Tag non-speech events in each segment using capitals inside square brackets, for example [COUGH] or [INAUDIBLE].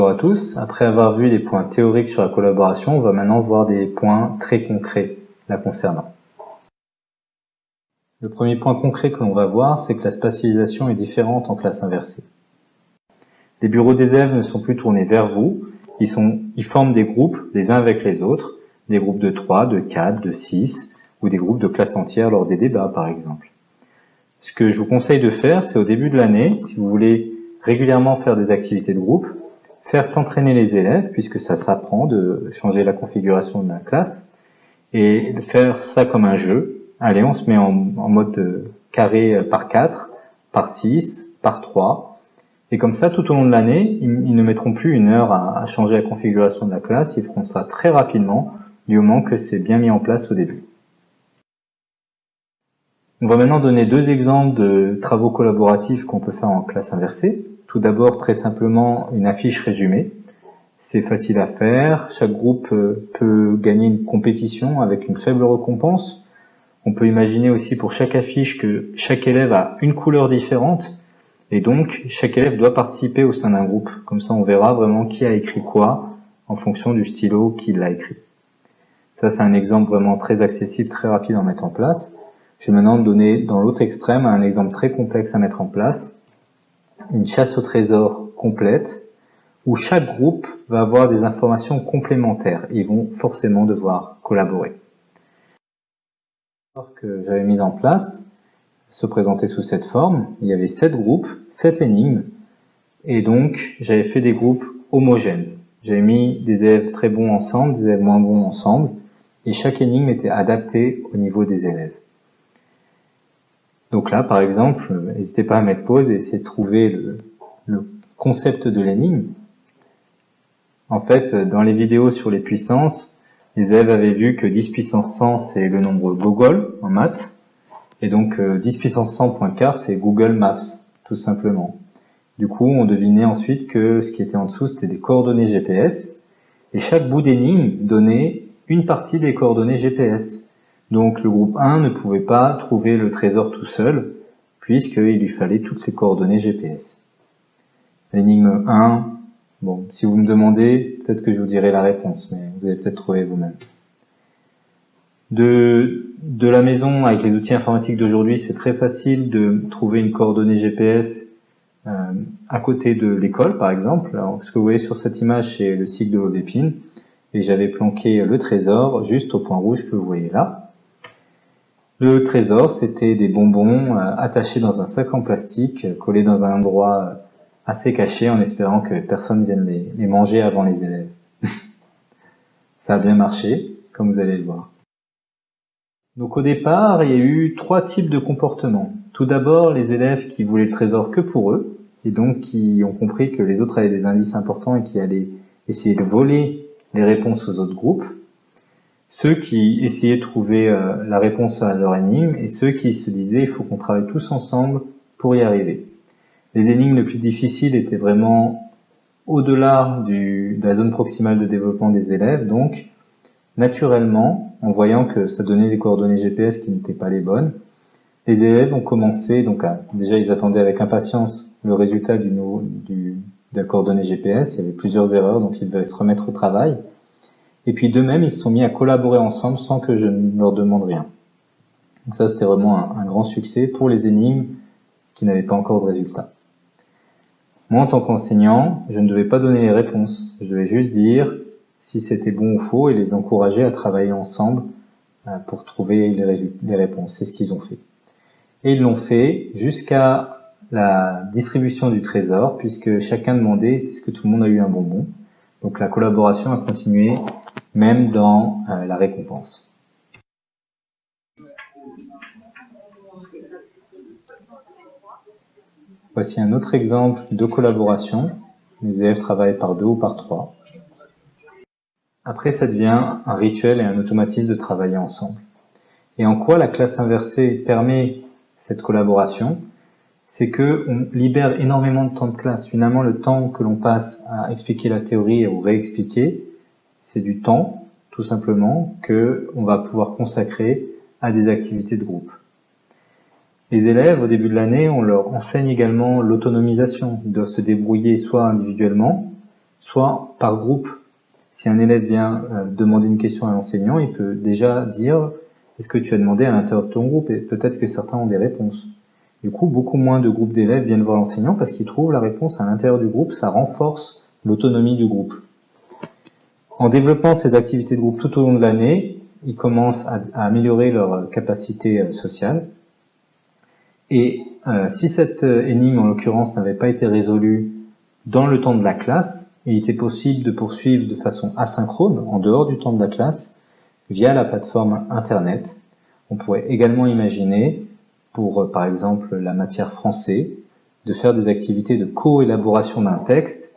Bonjour à tous. Après avoir vu des points théoriques sur la collaboration, on va maintenant voir des points très concrets la concernant. Le premier point concret que l'on va voir, c'est que la spatialisation est différente en classe inversée. Les bureaux des élèves ne sont plus tournés vers vous, ils, sont, ils forment des groupes les uns avec les autres, des groupes de 3, de 4, de 6, ou des groupes de classe entière lors des débats par exemple. Ce que je vous conseille de faire, c'est au début de l'année, si vous voulez régulièrement faire des activités de groupe, faire s'entraîner les élèves, puisque ça s'apprend de changer la configuration de la classe, et faire ça comme un jeu. Allez, on se met en, mode carré par 4, par 6, par 3, et comme ça, tout au long de l'année, ils, ne mettront plus une heure à, changer la configuration de la classe, ils feront ça très rapidement, du moment que c'est bien mis en place au début. On va maintenant donner deux exemples de travaux collaboratifs qu'on peut faire en classe inversée. Tout d'abord, très simplement, une affiche résumée. C'est facile à faire. Chaque groupe euh, peut gagner une compétition avec une faible récompense. On peut imaginer aussi pour chaque affiche que chaque élève a une couleur différente. Et donc, chaque élève doit participer au sein d'un groupe. Comme ça, on verra vraiment qui a écrit quoi en fonction du stylo qui l'a écrit. Ça, c'est un exemple vraiment très accessible, très rapide à mettre en place. Je vais maintenant donner dans l'autre extrême un exemple très complexe à mettre en place une chasse au trésor complète où chaque groupe va avoir des informations complémentaires. Ils vont forcément devoir collaborer. que j'avais mis en place se présentait sous cette forme. Il y avait sept groupes, sept énigmes, et donc j'avais fait des groupes homogènes. J'avais mis des élèves très bons ensemble, des élèves moins bons ensemble, et chaque énigme était adaptée au niveau des élèves. Donc là, par exemple, n'hésitez pas à mettre pause et essayer de trouver le, concept de l'énigme. En fait, dans les vidéos sur les puissances, les élèves avaient vu que 10 puissance 100, c'est le nombre Google en maths. Et donc 10 euh, puissance 100.4, c'est Google Maps, tout simplement. Du coup, on devinait ensuite que ce qui était en dessous, c'était des coordonnées GPS. Et chaque bout d'énigme donnait une partie des coordonnées GPS. Donc le groupe 1 ne pouvait pas trouver le trésor tout seul, puisqu'il lui fallait toutes ces coordonnées GPS. L'énigme 1, bon, si vous me demandez, peut-être que je vous dirai la réponse, mais vous allez peut-être trouver vous-même. De, la maison, avec les outils informatiques d'aujourd'hui, c'est très facile de trouver une coordonnée GPS euh, à côté de l'école, par exemple. Alors, ce que vous voyez sur cette image, c'est le cycle de Aubépine, et j'avais planqué le trésor juste au point rouge que vous voyez là. Le trésor, c'était des bonbons euh, attachés dans un sac en plastique, euh, collés dans un endroit euh, assez caché en espérant que personne vienne les, manger avant les élèves. [LAUGHS] Ça a bien marché, comme vous allez le voir. Donc au départ, il y a eu trois types de comportements. Tout d'abord, les élèves qui voulaient le trésor que pour eux, et donc qui ont compris que les autres avaient des indices importants et qui allaient essayer de voler les réponses aux autres groupes ceux qui essayaient de trouver euh, la réponse à leur énigme et ceux qui se disaient il faut qu'on travaille tous ensemble pour y arriver. Les énigmes les plus difficiles étaient vraiment au-delà de la zone proximale de développement des élèves, donc naturellement, en voyant que ça donnait des coordonnées GPS qui n'étaient pas les bonnes, les élèves ont commencé, donc déjà ils attendaient avec impatience le résultat du, du, de la coordonnée GPS, il y avait plusieurs erreurs, donc ils devaient se remettre au travail. Et puis d'eux-mêmes, ils se sont mis à collaborer ensemble sans que je ne leur demande rien. Donc ça, c'était vraiment un, grand succès pour les énigmes qui n'avaient pas encore de résultat. Moi, en tant qu'enseignant, je ne devais pas donner les réponses. Je devais juste dire si c'était bon ou faux et les encourager à travailler ensemble euh, pour trouver les, réponses. C'est ce qu'ils ont fait. Et ils l'ont fait jusqu'à la distribution du trésor, puisque chacun demandait est-ce que tout le monde a eu un bonbon? Donc la collaboration a continué même dans euh, la récompense. Voici un autre exemple de collaboration. Les élèves travaillent par deux ou par trois. Après, ça devient un rituel et un automatisme de travailler ensemble. Et en quoi la classe inversée permet cette collaboration? C'est que on libère énormément de temps de classe. Finalement, le temps que l'on passe à expliquer la théorie ou réexpliquer, c'est du temps, tout simplement, que on va pouvoir consacrer à des activités de groupe. Les élèves, au début de l'année, on leur enseigne également l'autonomisation. Ils doivent se débrouiller soit individuellement, soit par groupe. Si un élève vient euh, demander une question à l'enseignant, il peut déjà dire est-ce que tu as demandé à l'intérieur de ton groupe? Et peut-être que certains ont des réponses. Du coup, beaucoup moins de groupes d'élèves viennent voir l'enseignant parce qu'ils trouvent la réponse à l'intérieur du groupe, ça renforce l'autonomie du groupe. En développant ces activités de groupe tout au long de l'année, ils commencent à, améliorer leur capacité euh, sociale. Et euh, si cette euh, énigme, en l'occurrence, n'avait pas été résolue dans le temps de la classe, il était possible de poursuivre de façon asynchrone, en dehors du temps de la classe, via la plateforme Internet. On pourrait également imaginer, pour par exemple la matière français, de faire des activités de co-élaboration d'un texte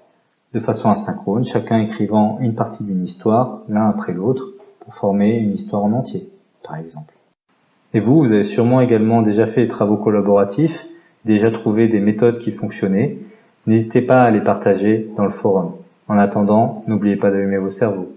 de façon asynchrone, chacun écrivant une partie d'une histoire l'un après l'autre pour former une histoire en entier, par exemple. Et vous, vous avez sûrement également déjà fait des travaux collaboratifs, déjà trouvé des méthodes qui fonctionnaient. N'hésitez pas à les partager dans le forum. En attendant, n'oubliez pas d'allumer vos cerveaux.